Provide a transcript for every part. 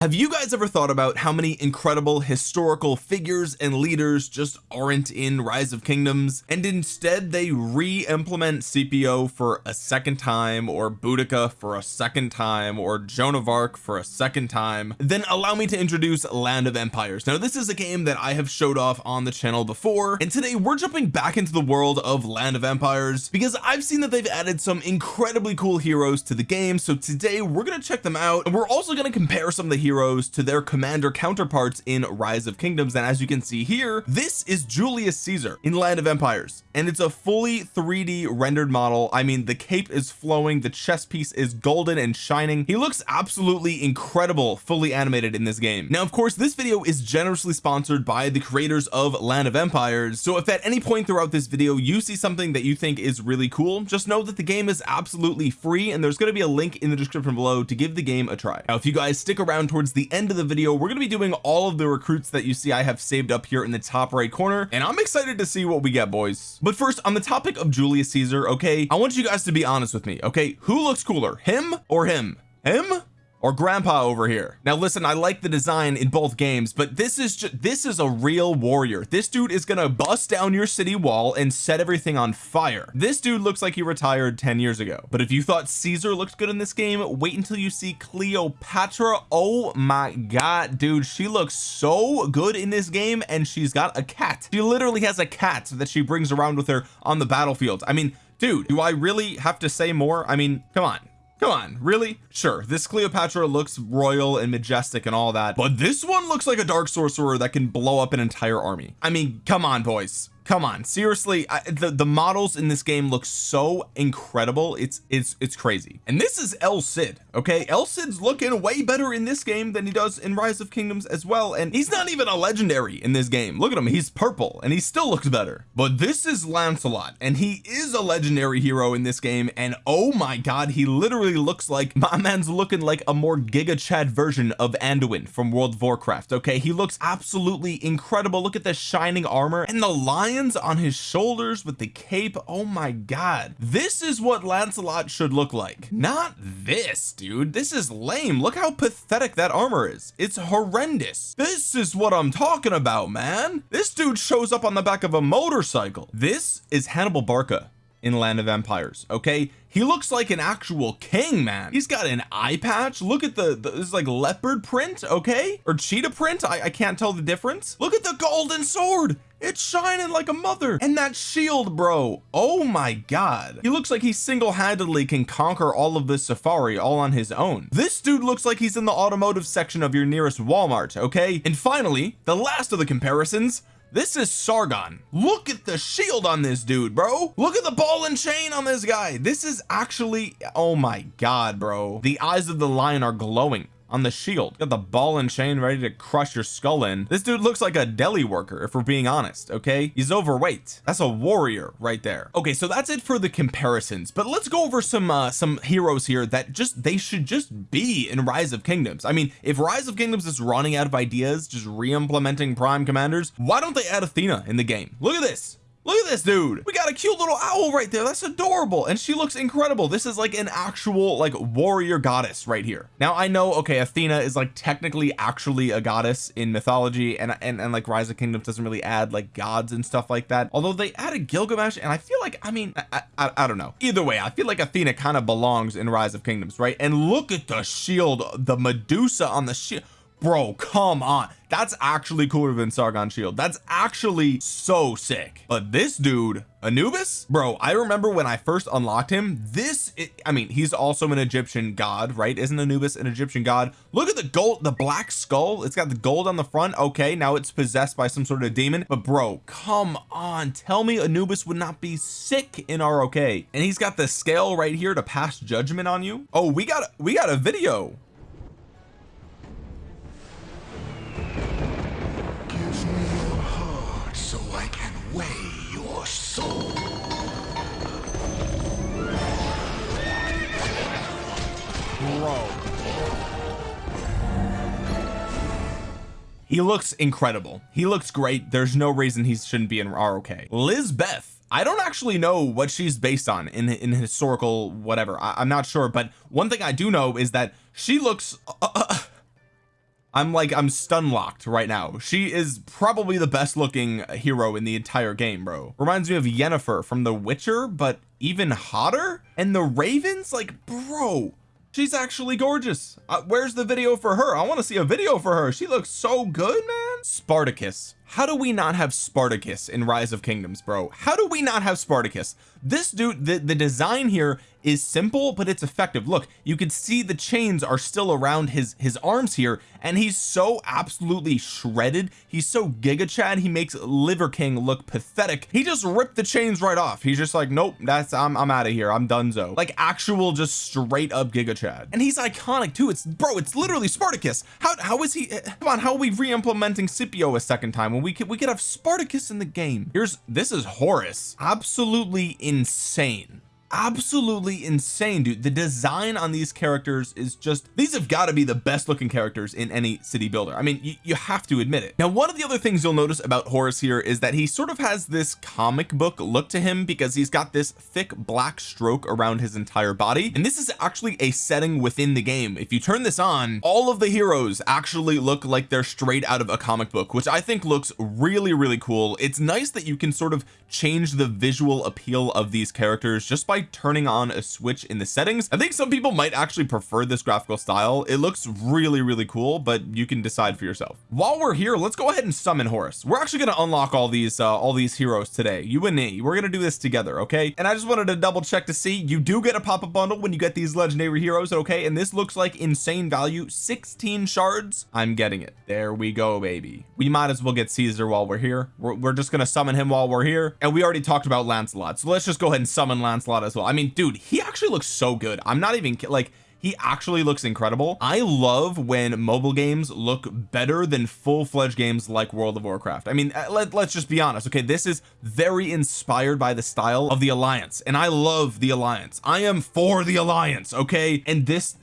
have you guys ever thought about how many incredible historical figures and leaders just aren't in rise of kingdoms and instead they re-implement Scipio for a second time or Boudica for a second time or Joan of Arc for a second time? Then allow me to introduce land of empires. Now this is a game that I have showed off on the channel before and today we're jumping back into the world of land of empires because I've seen that they've added some incredibly cool heroes to the game so today we're going to check them out and we're also going to compare some of the heroes to their commander counterparts in rise of kingdoms. And as you can see here this is Julius Caesar in land of empires. And it's a fully 3d rendered model. I mean the cape is flowing the chest piece is golden and shining. He looks absolutely incredible fully animated in this game. Now of course this video is generously sponsored by the creators of land of empires. So if at any point throughout this video you see something that you think is really cool just know that the game is absolutely free and there's going to be a link in the description below to give the game a try. Now if you guys stick around towards the end of the video we're going to be doing all of the recruits that you see I have saved up here in the top right corner and I'm excited to see what we get boys. But first on the topic of Julius Caesar okay I want you guys to be honest with me okay? Who looks cooler him or him? Him or grandpa over here. Now listen I like the design in both games but this is just this is a real warrior. This dude is gonna bust down your city wall and set everything on fire. This dude looks like he retired 10 years ago. But if you thought Caesar looked good in this game wait until you see Cleopatra. Oh my god dude she looks so good in this game and she's got a cat. She literally has a cat that she brings around with her on the battlefield. I mean dude do I really have to say more? I mean come on come on. Really? Sure. This Cleopatra looks royal and majestic and all that but this one looks like a dark sorcerer that can blow up an entire army. I mean come on boys come on seriously I, the the models in this game look so incredible it's it's it's crazy. And this is El Cid okay? El Cid's looking way better in this game than he does in rise of kingdoms as well and he's not even a legendary in this game. Look at him he's purple and he still looks better. But this is Lancelot and he is a legendary hero in this game and oh my god he literally looks like my man's looking like a more giga chad version of Anduin from World of Warcraft okay? He looks absolutely incredible. Look at the shining armor and the lion on his shoulders with the cape. Oh my god. This is what Lancelot should look like. Not this dude. This is lame. Look how pathetic that armor is. It's horrendous. This is what I'm talking about man. This dude shows up on the back of a motorcycle. This is Hannibal Barca in land of empires okay? He looks like an actual king man. He's got an eye patch. Look at the, the this is like leopard print okay? Or cheetah print? I, I can't tell the difference. Look at the golden sword. It's shining like a mother. And that shield bro. Oh my god. He looks like he single-handedly can conquer all of this safari all on his own. This dude looks like he's in the automotive section of your nearest Walmart okay? And finally the last of the comparisons this is Sargon. Look at the shield on this dude bro. Look at the ball and chain on this guy. This is actually oh my god bro. The eyes of the lion are glowing on the shield. Got the ball and chain ready to crush your skull in. This dude looks like a deli worker if we're being honest okay? He's overweight. That's a warrior right there. Okay so that's it for the comparisons but let's go over some uh some heroes here that just they should just be in rise of kingdoms. I mean if rise of kingdoms is running out of ideas just re-implementing prime commanders why don't they add Athena in the game? Look at this look at this dude. We got a cute little owl right there. That's adorable. And she looks incredible. This is like an actual like warrior goddess right here. Now I know okay Athena is like technically actually a goddess in mythology and and, and like rise of kingdoms doesn't really add like gods and stuff like that. Although they added Gilgamesh and I feel like I mean I, I, I don't know. Either way I feel like Athena kind of belongs in rise of kingdoms right? And look at the shield the Medusa on the shield bro come on. That's actually cooler than Sargon shield. That's actually so sick. But this dude Anubis? Bro I remember when I first unlocked him this it, I mean he's also an Egyptian god right? Isn't Anubis an Egyptian god? Look at the gold the black skull. It's got the gold on the front. Okay now it's possessed by some sort of demon. But bro come on. Tell me Anubis would not be sick in ROK and he's got the scale right here to pass judgment on you? Oh we got we got a video he looks incredible. He looks great. There's no reason he shouldn't be in ROK Lizbeth. I don't actually know what she's based on in in historical whatever. I, am not sure but one thing I do know is that she looks uh, uh, I'm like I'm stun locked right now. She is probably the best looking hero in the entire game bro. Reminds me of Yennefer from The Witcher but even hotter? And the Ravens? Like bro she's actually gorgeous. Uh, where's the video for her? I want to see a video for her. She looks so good man. Spartacus how do we not have Spartacus in rise of kingdoms bro? How do we not have Spartacus? This dude the, the design here is simple but it's effective. Look you can see the chains are still around his his arms here and he's so absolutely shredded. He's so giga chad he makes liver king look pathetic. He just ripped the chains right off. He's just like nope that's I'm, I'm out of here. I'm donezo. Like actual just straight up giga chad and he's iconic too. It's bro it's literally Spartacus. How, how is he eh, come on how are we re-implementing Scipio a second time we could we could have Spartacus in the game. Here's this is Horus. Absolutely insane absolutely insane dude. The design on these characters is just these have got to be the best looking characters in any city builder. I mean you have to admit it. Now one of the other things you'll notice about Horus here is that he sort of has this comic book look to him because he's got this thick black stroke around his entire body. And this is actually a setting within the game. If you turn this on all of the heroes actually look like they're straight out of a comic book which I think looks really really cool. It's nice that you can sort of change the visual appeal of these characters just by turning on a switch in the settings. I think some people might actually prefer this graphical style. It looks really really cool but you can decide for yourself. While we're here let's go ahead and summon Horus. We're actually going to unlock all these uh, all these heroes today. You and me we're going to do this together okay? And I just wanted to double check to see. You do get a pop-up bundle when you get these legendary heroes okay? And this looks like insane value 16 shards. I'm getting it. There we go baby. We might as well get Caesar while we're here. We're, we're just going to summon him while we're here. And we already talked about Lancelot so let's just go ahead and summon Lancelot as well. I mean dude he actually looks so good. I'm not even like he actually looks incredible. I love when mobile games look better than full-fledged games like World of Warcraft. I mean uh, let, let's just be honest okay? This is very inspired by the style of the Alliance and I love the Alliance. I am for the Alliance okay? And this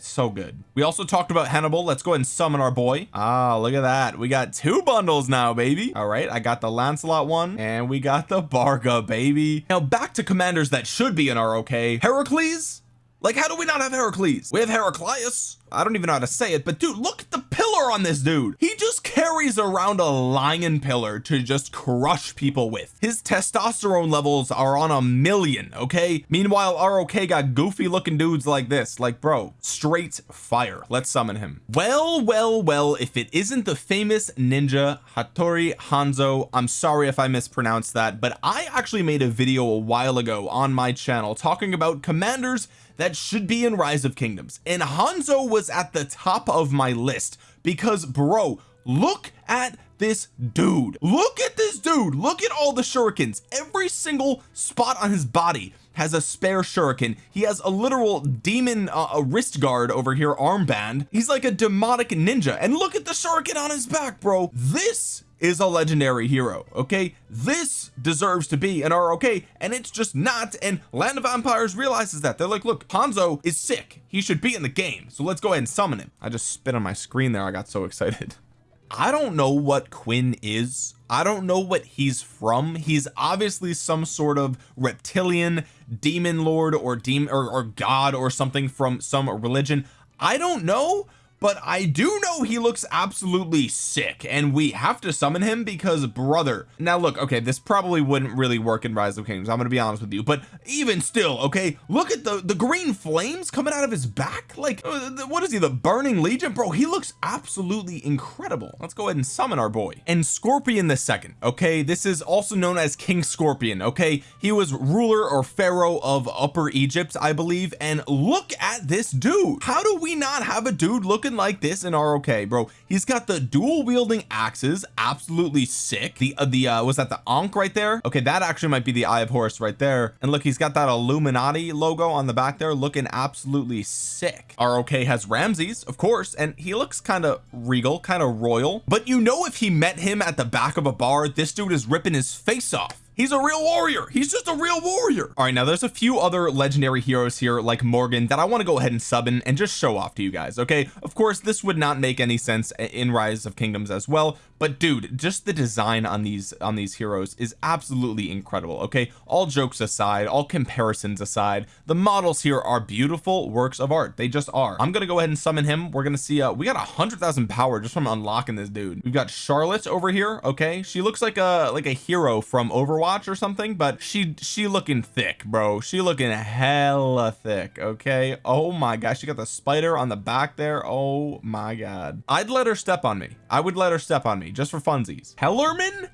so good. We also talked about Hannibal. Let's go ahead and summon our boy. Ah look at that. We got two bundles now baby. All right I got the Lancelot one and we got the Barca baby. Now back to commanders that should be in ROK Heracles like how do we not have Heracles? We have Heraclius. I don't even know how to say it but dude look at the pillar on this dude. He just carries around a lion pillar to just crush people with. His testosterone levels are on a million okay? Meanwhile ROK got goofy looking dudes like this. Like bro straight fire. Let's summon him. Well well well if it isn't the famous ninja Hattori Hanzo I'm sorry if I mispronounced that but I actually made a video a while ago on my channel talking about commanders that should be in rise of kingdoms. And Hanzo was at the top of my list because bro look at this dude. Look at this dude. Look at all the shurikens. Every single spot on his body has a spare shuriken. He has a literal demon uh, a wrist guard over here armband. He's like a demonic ninja. And look at the shuriken on his back bro. This is a legendary hero okay? This deserves to be an ROK and it's just not and land of empires realizes that. They're like look Hanzo is sick. He should be in the game so let's go ahead and summon him. I just spit on my screen there. I got so excited. I don't know what Quinn is. I don't know what he's from. He's obviously some sort of reptilian demon lord or demon or, or god or something from some religion. I don't know but I do know he looks absolutely sick and we have to summon him because brother now look okay this probably wouldn't really work in rise of kingdoms I'm gonna be honest with you but even still okay look at the the green flames coming out of his back like uh, what is he the burning legion? Bro he looks absolutely incredible. Let's go ahead and summon our boy. And scorpion the second okay this is also known as king scorpion okay? He was ruler or pharaoh of upper Egypt I believe and look at this dude. How do we not have a dude look looking like this in ROK bro. He's got the dual wielding axes absolutely sick. The uh, the uh was that the Ankh right there? Okay that actually might be the eye of Horus right there. And look he's got that Illuminati logo on the back there looking absolutely sick. ROK has Ramses of course and he looks kind of regal kind of royal. But you know if he met him at the back of a bar this dude is ripping his face off he's a real warrior. He's just a real warrior. All right now there's a few other legendary heroes here like Morgan that I want to go ahead and summon and just show off to you guys okay? Of course this would not make any sense in rise of kingdoms as well but dude just the design on these on these heroes is absolutely incredible okay? All jokes aside all comparisons aside the models here are beautiful works of art. They just are. I'm gonna go ahead and summon him. We're gonna see uh we got a hundred thousand power just from unlocking this dude. We've got Charlotte over here okay? She looks like a like a hero from Overwatch or something but she she looking thick bro. She looking hella thick okay? Oh my gosh she got the spider on the back there. Oh my god. I'd let her step on me. I would let her step on me just for funsies. Hellerman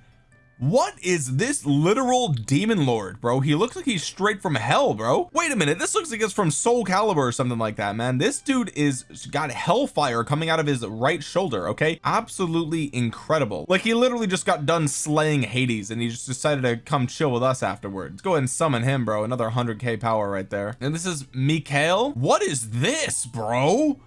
what is this literal demon lord bro? He looks like he's straight from hell bro. Wait a minute. This looks like it's from soul calibur or something like that man. This dude is got hellfire coming out of his right shoulder okay? Absolutely incredible. Like he literally just got done slaying Hades and he just decided to come chill with us afterwards. Go ahead and summon him bro. Another 100k power right there. And this is Mikael what is this bro?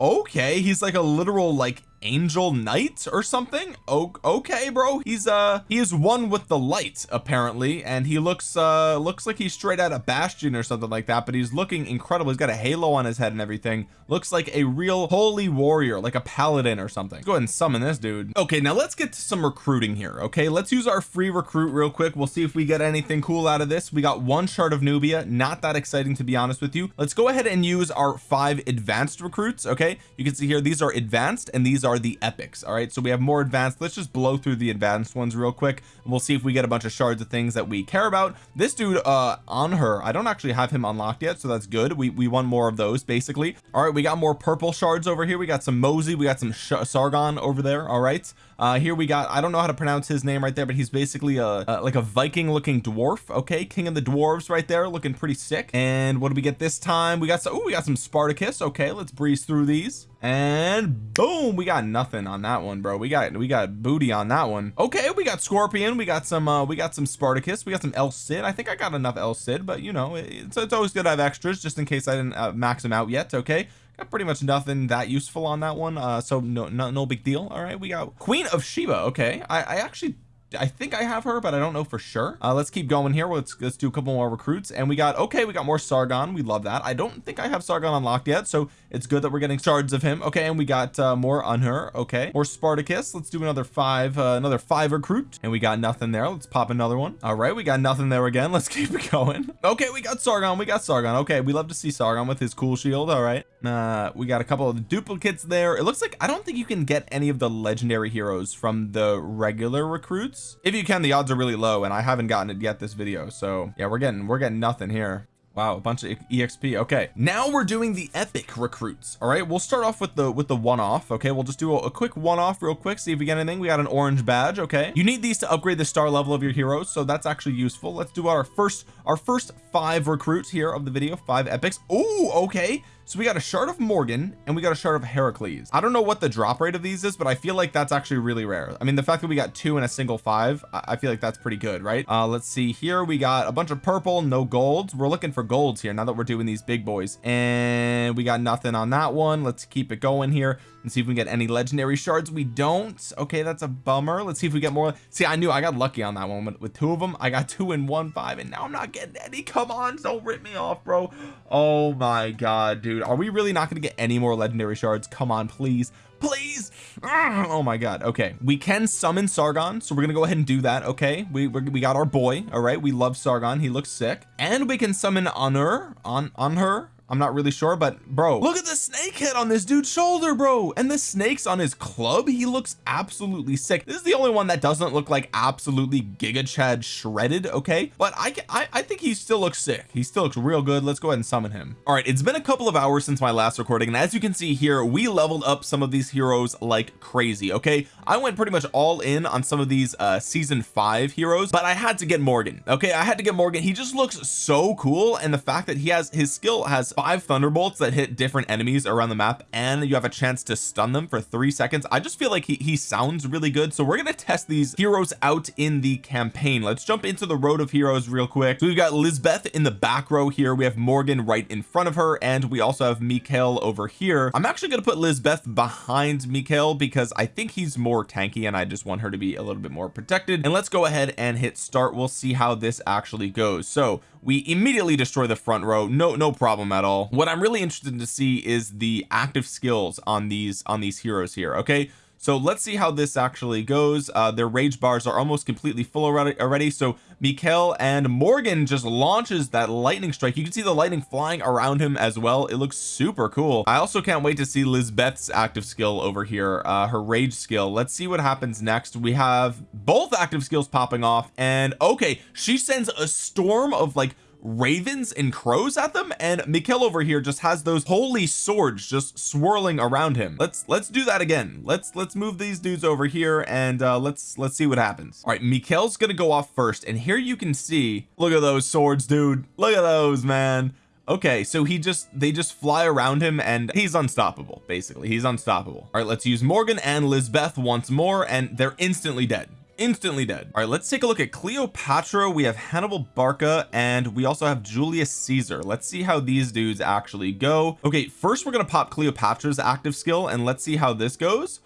Okay he's like a literal like angel knight or something? Oh okay bro. He's uh he is one with the light apparently and he looks uh looks like he's straight out of bastion or something like that but he's looking incredible. He's got a halo on his head and everything. Looks like a real holy warrior like a paladin or something. Let's go ahead and summon this dude. Okay now let's get to some recruiting here okay? Let's use our free recruit real quick. We'll see if we get anything cool out of this. We got one shard of Nubia. Not that exciting to be honest with you. Let's go ahead and use our five advanced recruits okay? You can see here these are advanced and these are the epics all right? So we have more advanced. Let's just blow through the advanced ones real quick and we'll see if we get a bunch of shards of things that we care about. This dude uh on her I don't actually have him unlocked yet so that's good. We we want more of those basically. All right we got more purple shards over here. We got some Mosey we got some Sargon over there all right uh here we got I don't know how to pronounce his name right there but he's basically a, a like a Viking looking dwarf okay? King of the dwarves right there looking pretty sick. And what do we get this time? We got oh we got some Spartacus okay let's breeze through these. And boom we got nothing on that one bro. We got we got booty on that one. Okay we got scorpion we got some uh we got some spartacus we got some el cid. I think i got enough el cid but you know it's, it's always good to have extras just in case i didn't uh, max them out yet okay pretty much nothing that useful on that one uh so no no, no big deal. All right we got queen of sheba. Okay i i actually I think I have her but I don't know for sure. Uh, let's keep going here. Let's let's do a couple more recruits and we got okay we got more Sargon. We love that. I don't think I have Sargon unlocked yet so it's good that we're getting shards of him. Okay and we got uh, more on her okay more Spartacus. Let's do another five uh, another five recruit and we got nothing there. Let's pop another one. All right we got nothing there again. Let's keep it going. Okay we got Sargon. We got Sargon. Okay we love to see Sargon with his cool shield. All right uh we got a couple of duplicates there. It looks like I don't think you can get any of the legendary heroes from the regular recruits. If you can the odds are really low and I haven't gotten it yet this video so yeah we're getting we're getting nothing here. Wow a bunch of exp okay. Now we're doing the epic recruits all right? We'll start off with the with the one-off okay? We'll just do a, a quick one-off real quick see if we get anything. We got an orange badge okay? You need these to upgrade the star level of your heroes so that's actually useful. Let's do our first our first five recruits here of the video five epics. Oh okay so we got a shard of Morgan and we got a shard of Heracles. I don't know what the drop rate of these is but I feel like that's actually really rare. I mean the fact that we got two in a single five I feel like that's pretty good right? Uh let's see here. We got a bunch of purple no golds. We're looking for golds here now that we're doing these big boys. And we got nothing on that one. Let's keep it going here and see if we get any legendary shards. We don't. Okay that's a bummer. Let's see if we get more. See I knew I got lucky on that one with, two of them I got two in one five and now I'm not getting any. Come on don't rip me off bro. Oh my god dude. Are we really not going to get any more legendary shards? Come on please. Please. Ah, oh my god. Okay we can summon Sargon so we're gonna go ahead and do that okay? We we got our boy all right? We love Sargon. He looks sick. And we can summon Honor on on her I'm not really sure but bro. Look at the snake head on this dude's shoulder bro. And the snakes on his club? He looks absolutely sick. This is the only one that doesn't look like absolutely giga chad shredded okay? But I, I I think he still looks sick. He still looks real good. Let's go ahead and summon him. All right it's been a couple of hours since my last recording and as you can see here we leveled up some of these heroes like crazy okay? I went pretty much all in on some of these uh season five heroes but I had to get Morgan okay? I had to get Morgan. He just looks so cool and the fact that he has his skill has five thunderbolts that hit different enemies around the map and you have a chance to stun them for three seconds. I just feel like he, he sounds really good so we're gonna test these heroes out in the campaign. Let's jump into the road of heroes real quick. So we've got Lisbeth in the back row here. We have Morgan right in front of her and we also have Mikael over here. I'm actually going to put Lisbeth behind Mikael because I think he's more tanky and I just want her to be a little bit more protected. And let's go ahead and hit start. We'll see how this actually goes. So we immediately destroy the front row. No no problem at all. What I'm really interested to see is the active skills on these on these heroes here okay so let's see how this actually goes. Uh their rage bars are almost completely full already so Mikael and Morgan just launches that lightning strike. You can see the lightning flying around him as well. It looks super cool. I also can't wait to see Lisbeth's active skill over here uh her rage skill. Let's see what happens next. We have both active skills popping off and okay she sends a storm of like ravens and crows at them and Mikael over here just has those holy swords just swirling around him. Let's let's do that again. Let's let's move these dudes over here and uh let's let's see what happens. All right Mikael's gonna go off first and here you can see look at those swords dude. Look at those man. Okay so he just they just fly around him and he's unstoppable basically. He's unstoppable. All right let's use Morgan and Lisbeth once more and they're instantly dead instantly dead. All right let's take a look at Cleopatra. We have Hannibal Barca and we also have Julius Caesar. Let's see how these dudes actually go. Okay first we're gonna pop Cleopatra's active skill and let's see how this goes.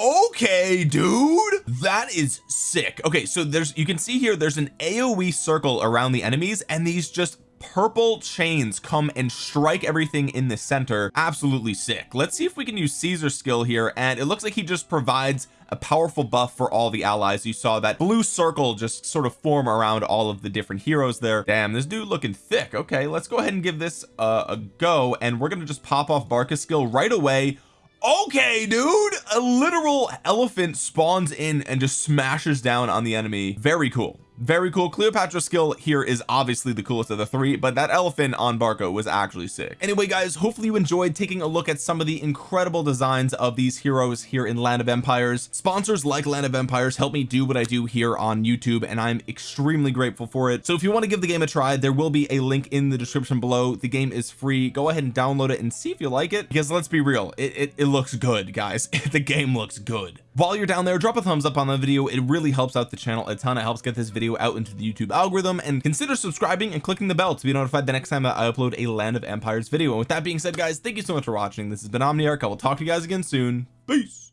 Okay dude that is sick. Okay so there's you can see here there's an AoE circle around the enemies and these just purple chains come and strike everything in the center. Absolutely sick. Let's see if we can use Caesar skill here and it looks like he just provides a powerful buff for all the allies. You saw that blue circle just sort of form around all of the different heroes there. Damn this dude looking thick. Okay let's go ahead and give this uh, a go and we're gonna just pop off Barca's skill right away. Okay dude a literal elephant spawns in and just smashes down on the enemy. Very cool very cool. Cleopatra skill here is obviously the coolest of the three but that elephant on Barca was actually sick. Anyway guys hopefully you enjoyed taking a look at some of the incredible designs of these heroes here in land of empires. Sponsors like land of empires help me do what I do here on YouTube and I'm extremely grateful for it. So if you want to give the game a try there will be a link in the description below. The game is free. Go ahead and download it and see if you like it because let's be real it, it, it looks good guys. The game looks good while you're down there drop a thumbs up on the video. It really helps out the channel a ton. It helps get this video out into the YouTube algorithm. And consider subscribing and clicking the bell to be notified the next time that I upload a land of empires video. And with that being said guys thank you so much for watching. This has been Omniarch. I will talk to you guys again soon. Peace